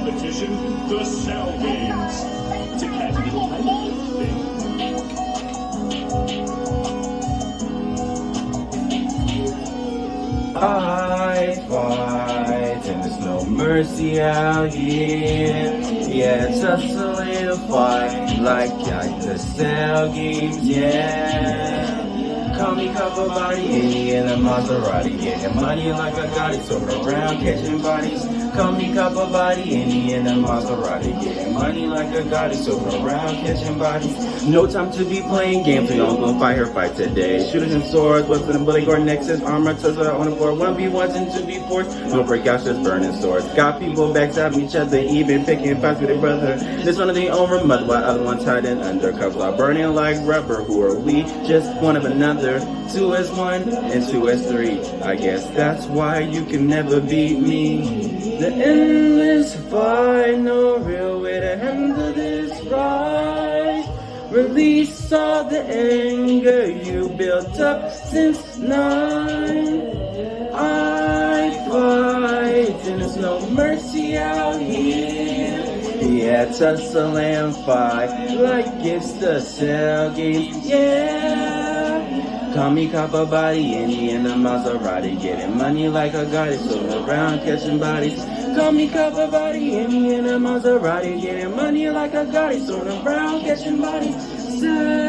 competition, the Cell Games. To catch a little title, I fight and there's no mercy out here. Yeah, just a little fight like at the cell games, yeah. Call me cover body, any in a Maserati, getting money like I got it, so around catching bodies. Call me copper body, any in a Maserati, getting money like I got it, so around catching bodies. No time to be playing games, we don't go fight her fight today. Shooters and swords, weapons and bullet guard nexus, armor, Tesla on the board, 1v1s and 2v4s. No breakouts, just burning swords. Got people backstabbing each other, even picking fights with their brother. This one of the own mother, while other ones hiding under cover, burning like rubber. Who are we? Just one of another. Two is one and two is three. I guess that's why you can never beat me. The endless fight, no real way to handle this right. Release all the anger you built up since nine. I fight and there's no mercy out here. Yeah, tussle and fight like it's the cell game. Yeah. Call me copper body, any in the Maserati, getting money like a it, so around catching bodies. Call me copper body, any in the Maserati, getting money like a it, so around catching bodies.